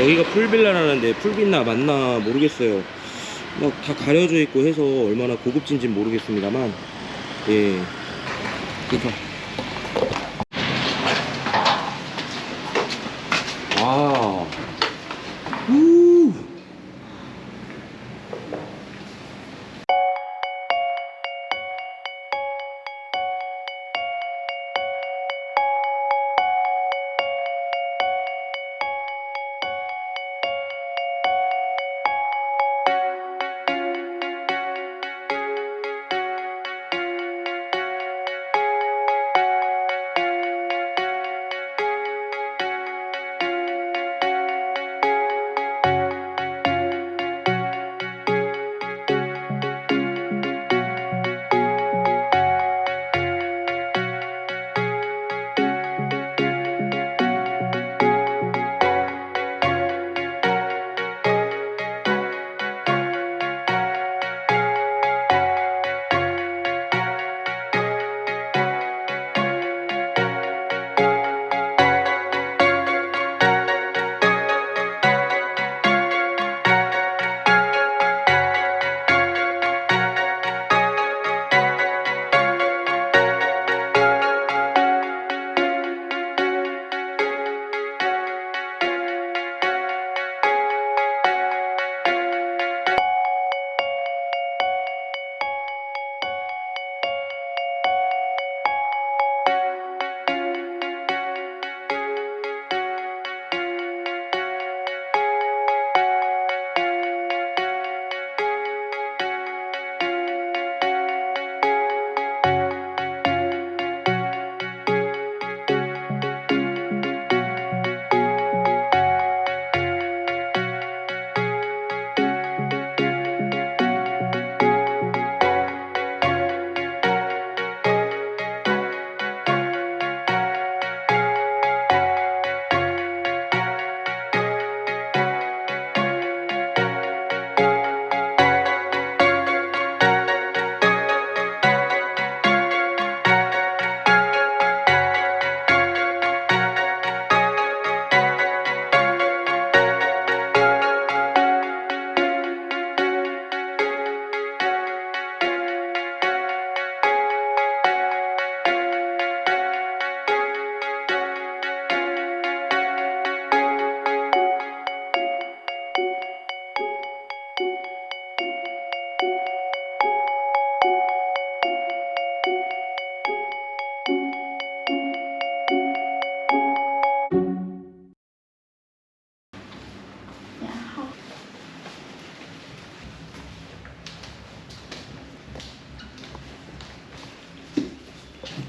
여기가 풀빌라라는데 풀빛나 맞나 모르겠어요. 막 다 가려져 있고 해서 얼마나 고급진지 는 모르겠습니다만 예. 그니까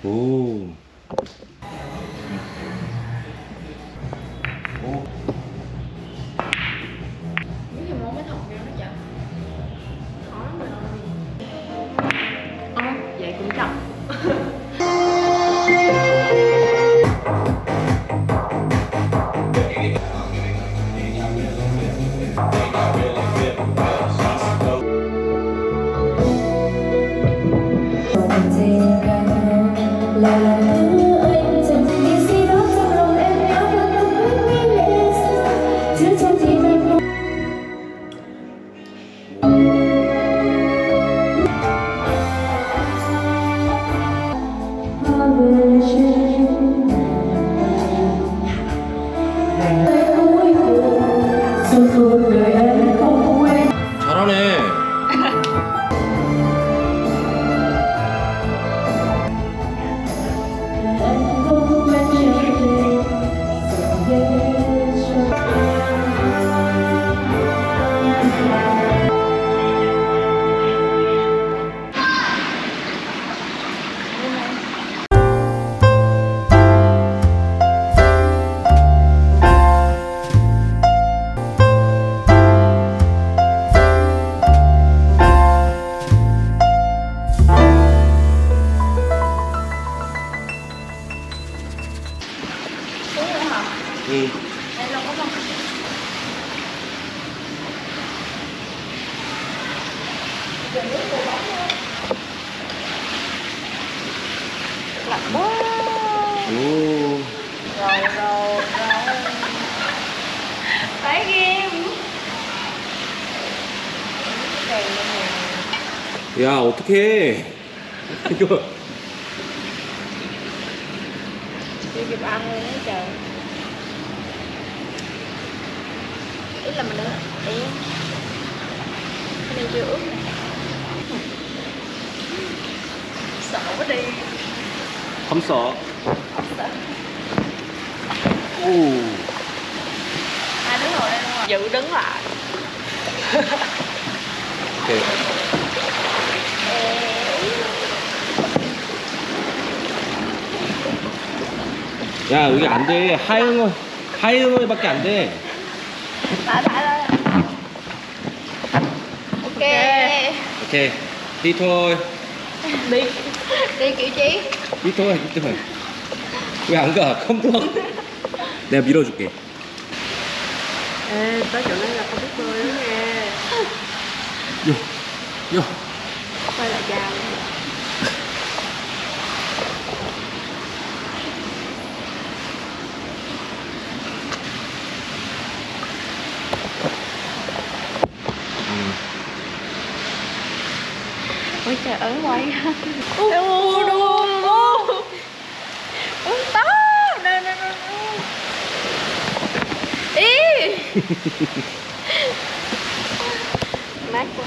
哦。 야 어떡해 이거 chưa kịp ăn luôn á trời ý là mình đã ý cái này chưa ướt nè sợ quá đi không sợ không sợ 오 hai đứa ngồi đây luôn rồi dự đứng lại 오 야 여기 안돼 하영어 하영어밖에 안돼 lại ok 오케이 đi thôi đi đi kiểu chí đi thôi đi thôi 왜안 가? không được 내가 밀어줄게 chỗ này là không biết bơi đó nha 요, 요. quay lại chào trời ớn quay u đu uống to. Nè nè nè ý. Mát quá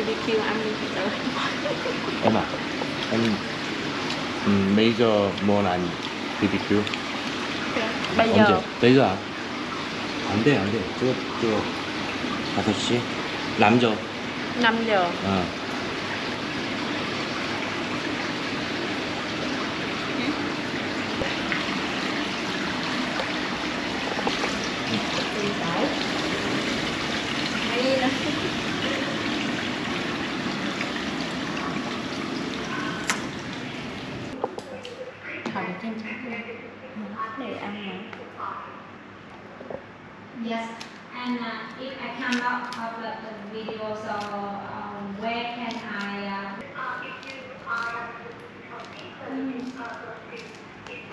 BBQ ăn em à em 음, 메이저 뭔 아니 BBQ bây giờ 언제? 메이저 아? 안돼 안돼 저거 저거 5시 남저 5 giờ 어. I cannot upload the video, so um, where can I? Uh... if you are computer, mm. uh, it's, it's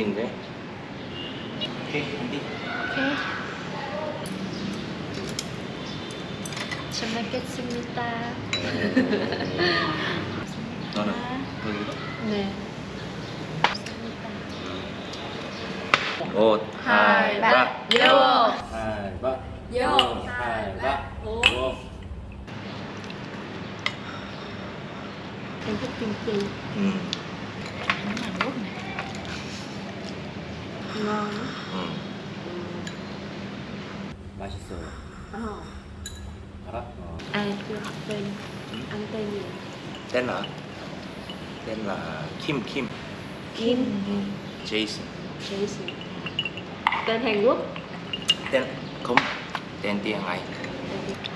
저 굴인데 오케이 한디 Ok 잘 먹겠습니다. 너는? 네. 옷 hai, ba, vô. 하이바 vô. 하이바 오. 음, Ngon. 음. 맛있어요 Ờ. 알아? 어. Ai chưa học tên? Ăn tên gì? tên là tên là Kim Kim Kim. Jason Jason. Tên Hàn Quốc. tên không tên tiếng Anh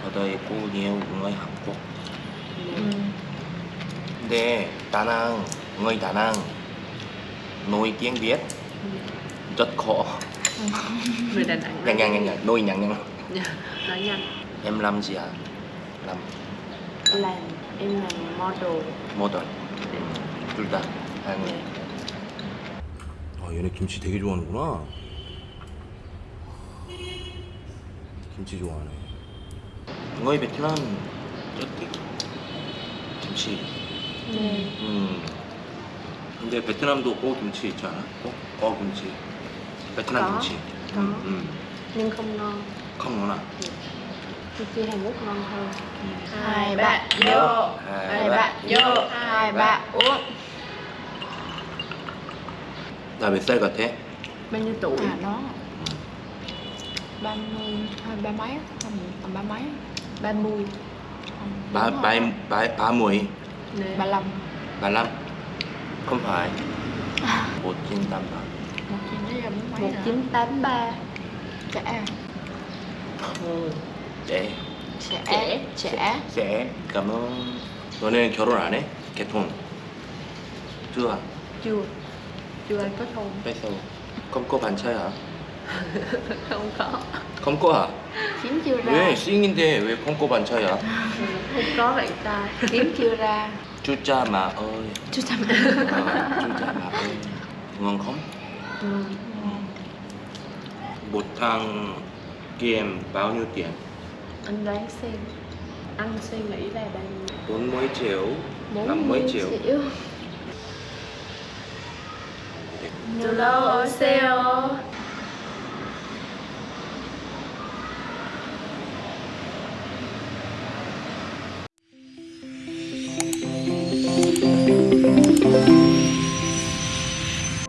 ở đây có nhiều người Hàn Quốc Ừ. 근데 다낭 người Đà Nẵng nói tiếng Việt rất khó Người Đà Nẵng. nhanh nhanh nhanh nhanh nói nhanh nhanh Nói nhanh. em làm gì à làm Làm. Em làm model. model 둘다 하는 아 얘네 김치 되게 좋아하는구나 김치 좋아하네 Nam rất thích 김치 네. 음 근데 베트남도 꼬 김치 있지 않아? 꼬? 꼬 김치 베트남 có. 김치 Có. 음, 음. Nhưng không ngon. không ngon à? Kim chi Hàn Quốc ngon hơn. hai bạn vô hai bạn vô hai bạn uống 나몇 살 같아? Bao nhiêu tuổi? à nó ba mươi hai ba mấy á, tầm tầm ba mấy á. 30. Không, 바, đúng 바, rồi. 바, 바모이 Nè. ba lăm 말람? không phải một chín tám ba Một chín với giờ bốn mấy nữa 1983. trẻ. 네 trẻ Trẻ. trẻ 쎄 cảm ơn 너네 결혼 안 해? 개통 chưa Chưa. Chưa anh có thôn. 뺐어 không có bạn trai hả? Không có. không có hả? Kiếm chưa ra. 왜 싱인데 왜 không có bạn trai hả? Không có bạn trai. Kiếm chưa ra. chú cha mà ơi chú chăm Ờ, chú cha mà ơi ngon không? Bột thang kia em bao nhiêu tiền? Anh đoán xem Anh suy nghĩ là bao nhiêu? 40 triệu 50 triệu, triệu. Hello, Oseo